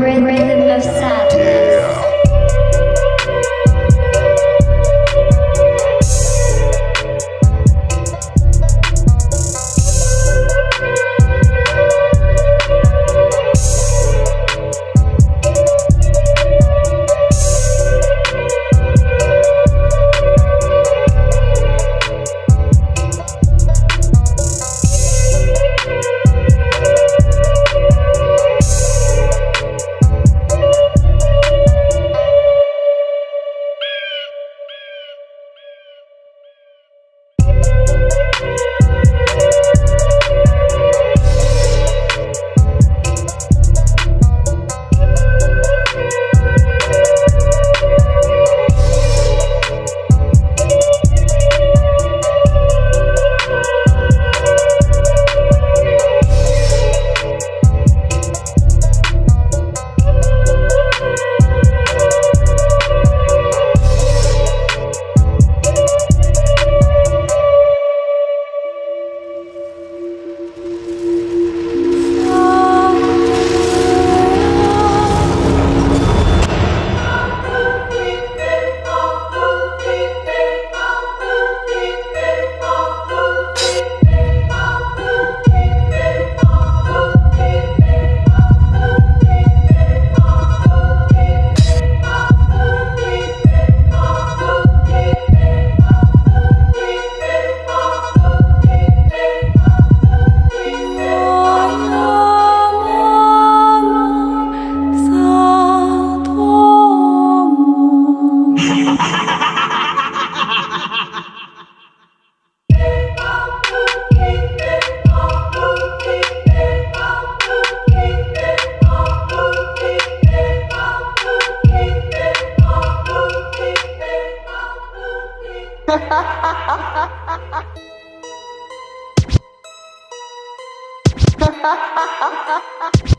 Rhythm of Sound. 哈哈哈哈哈哈。